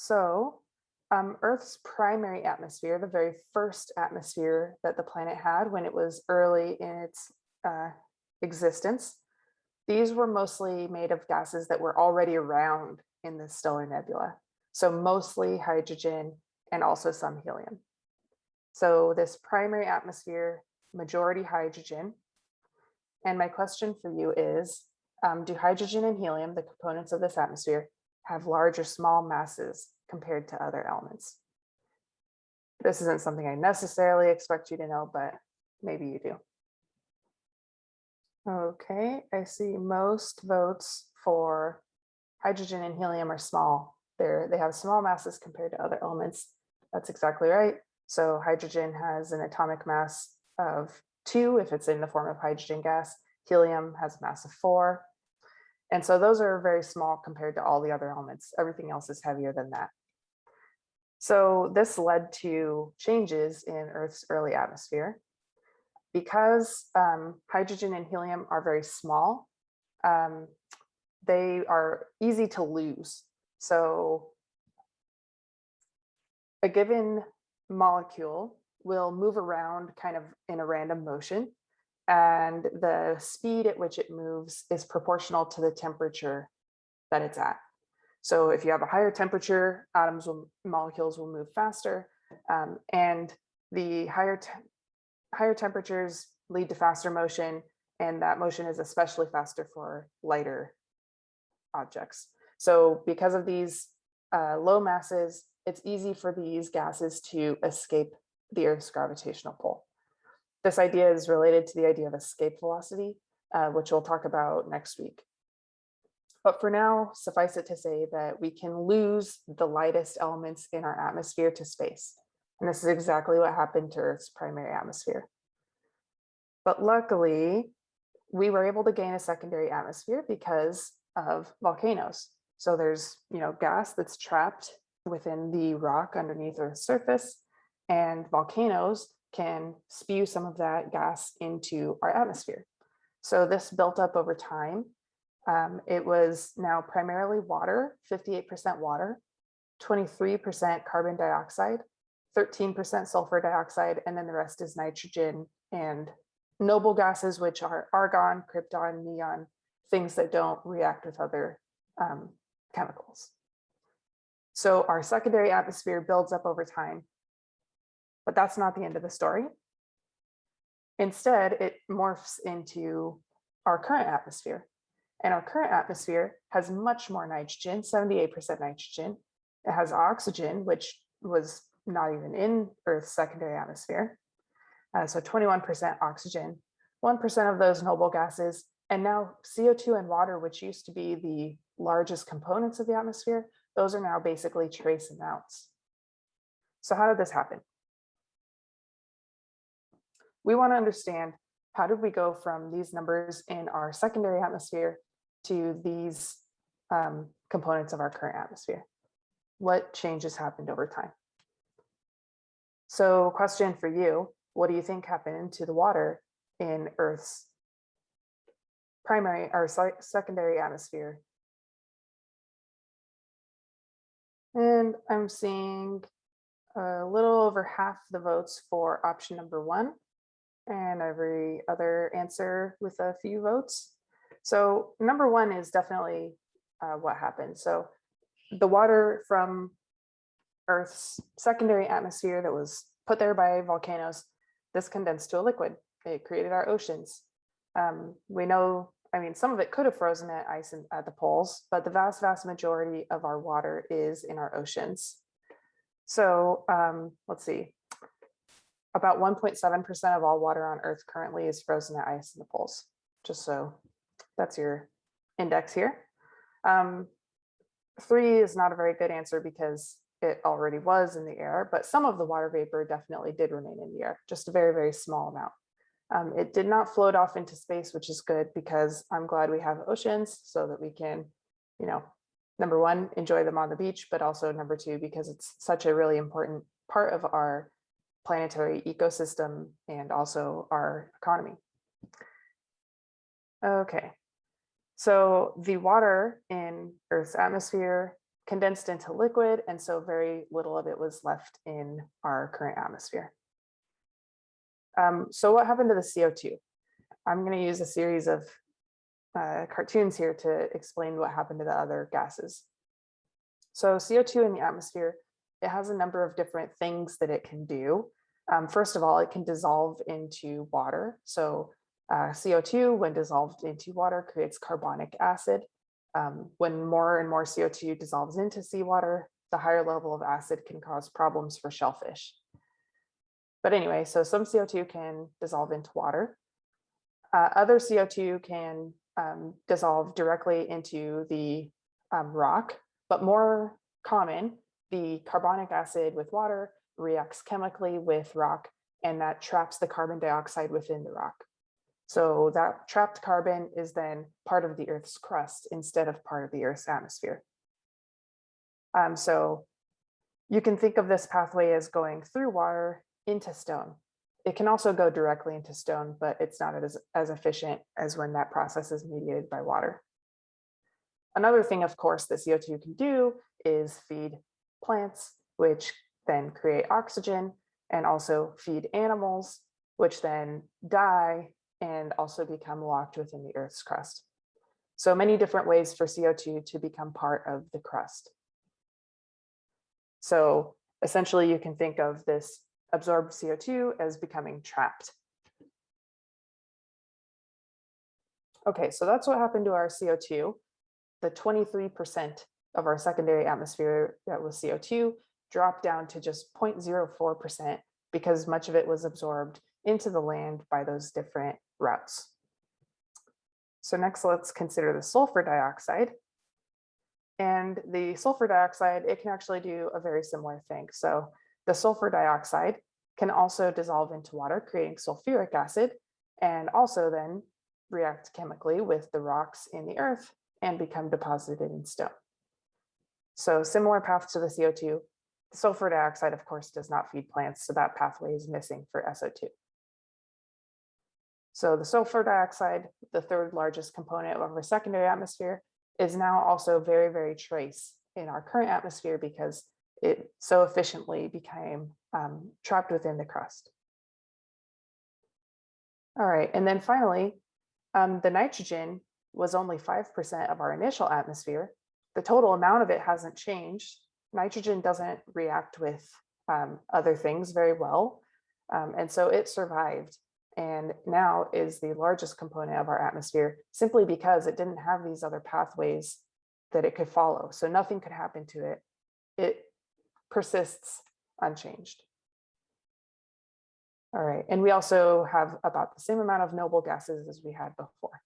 So um, Earth's primary atmosphere, the very first atmosphere that the planet had when it was early in its uh, existence, these were mostly made of gases that were already around in the stellar nebula. So mostly hydrogen and also some helium. So this primary atmosphere, majority hydrogen. And my question for you is, um, do hydrogen and helium, the components of this atmosphere, have large or small masses compared to other elements? This isn't something I necessarily expect you to know, but maybe you do. Okay, I see most votes for hydrogen and helium are small. They're, they have small masses compared to other elements. That's exactly right. So hydrogen has an atomic mass of two if it's in the form of hydrogen gas. Helium has a mass of four. And so those are very small compared to all the other elements. Everything else is heavier than that. So this led to changes in Earth's early atmosphere. Because um, hydrogen and helium are very small, um, they are easy to lose. So a given molecule will move around kind of in a random motion and the speed at which it moves is proportional to the temperature that it's at. So if you have a higher temperature, atoms will, molecules will move faster, um, and the higher higher temperatures lead to faster motion, and that motion is especially faster for lighter objects. So because of these uh, low masses, it's easy for these gases to escape the Earth's gravitational pull. This idea is related to the idea of escape velocity, uh, which we'll talk about next week. But for now, suffice it to say that we can lose the lightest elements in our atmosphere to space. And this is exactly what happened to Earth's primary atmosphere. But luckily, we were able to gain a secondary atmosphere because of volcanoes. So there's, you know, gas that's trapped within the rock underneath Earth's surface and volcanoes can spew some of that gas into our atmosphere. So this built up over time. Um, it was now primarily water, 58% water, 23% carbon dioxide, 13% sulfur dioxide, and then the rest is nitrogen and noble gases, which are argon, krypton, neon, things that don't react with other um, chemicals. So our secondary atmosphere builds up over time but that's not the end of the story. Instead, it morphs into our current atmosphere. And our current atmosphere has much more nitrogen, 78% nitrogen. It has oxygen, which was not even in Earth's secondary atmosphere. Uh, so 21% oxygen, 1% of those noble gases, and now CO2 and water, which used to be the largest components of the atmosphere, those are now basically trace amounts. So how did this happen? we want to understand how did we go from these numbers in our secondary atmosphere to these um, components of our current atmosphere? What changes happened over time? So question for you, what do you think happened to the water in Earth's primary or secondary atmosphere? And I'm seeing a little over half the votes for option number one and every other answer with a few votes. So number one is definitely uh, what happened. So the water from Earth's secondary atmosphere that was put there by volcanoes, this condensed to a liquid. It created our oceans. Um, we know, I mean, some of it could have frozen at ice in, at the poles, but the vast, vast majority of our water is in our oceans. So um, let's see, about 1.7% of all water on Earth currently is frozen at ice in the poles. Just so that's your index here. Um, three is not a very good answer because it already was in the air, but some of the water vapor definitely did remain in the air, just a very, very small amount. Um, it did not float off into space, which is good because I'm glad we have oceans so that we can, you know, number one, enjoy them on the beach, but also number two, because it's such a really important part of our planetary ecosystem and also our economy. Okay, so the water in Earth's atmosphere condensed into liquid, and so very little of it was left in our current atmosphere. Um, so what happened to the CO2? I'm going to use a series of uh, cartoons here to explain what happened to the other gases. So CO2 in the atmosphere, it has a number of different things that it can do. Um, first of all, it can dissolve into water. So uh, CO2, when dissolved into water, creates carbonic acid. Um, when more and more CO2 dissolves into seawater, the higher level of acid can cause problems for shellfish. But anyway, so some CO2 can dissolve into water. Uh, other CO2 can um, dissolve directly into the um, rock, but more common, the carbonic acid with water reacts chemically with rock and that traps the carbon dioxide within the rock. So that trapped carbon is then part of the Earth's crust instead of part of the Earth's atmosphere. Um, so you can think of this pathway as going through water into stone. It can also go directly into stone, but it's not as, as efficient as when that process is mediated by water. Another thing, of course, that CO2 can do is feed plants, which then create oxygen and also feed animals, which then die and also become locked within the Earth's crust. So many different ways for CO2 to become part of the crust. So essentially you can think of this absorbed CO2 as becoming trapped. Okay, so that's what happened to our CO2. The 23% of our secondary atmosphere that was CO2 dropped down to just 0.04% because much of it was absorbed into the land by those different routes. So next, let's consider the sulfur dioxide. And the sulfur dioxide, it can actually do a very similar thing. So the sulfur dioxide can also dissolve into water, creating sulfuric acid, and also then react chemically with the rocks in the earth and become deposited in stone. So similar path to the CO2, the sulfur dioxide, of course, does not feed plants, so that pathway is missing for SO2. So the sulfur dioxide, the third largest component of our secondary atmosphere, is now also very, very trace in our current atmosphere because it so efficiently became um, trapped within the crust. All right, and then finally, um, the nitrogen was only 5% of our initial atmosphere. The total amount of it hasn't changed. Nitrogen doesn't react with um, other things very well. Um, and so it survived and now is the largest component of our atmosphere simply because it didn't have these other pathways that it could follow. So nothing could happen to it. It persists unchanged. All right, and we also have about the same amount of noble gases as we had before.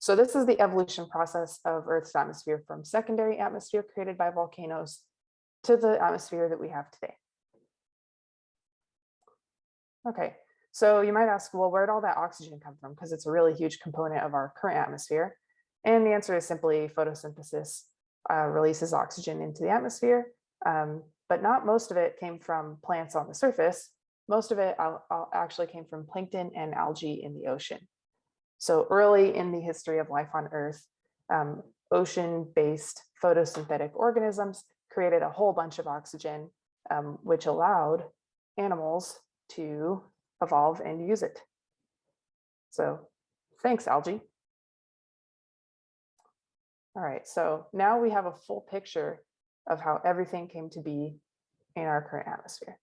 So this is the evolution process of Earth's atmosphere from secondary atmosphere created by volcanoes to the atmosphere that we have today. Okay, so you might ask, well, where'd all that oxygen come from? Because it's a really huge component of our current atmosphere. And the answer is simply photosynthesis uh, releases oxygen into the atmosphere, um, but not most of it came from plants on the surface. Most of it actually came from plankton and algae in the ocean. So early in the history of life on Earth, um, ocean-based photosynthetic organisms created a whole bunch of oxygen, um, which allowed animals to evolve and use it. So thanks, algae. All right, so now we have a full picture of how everything came to be in our current atmosphere.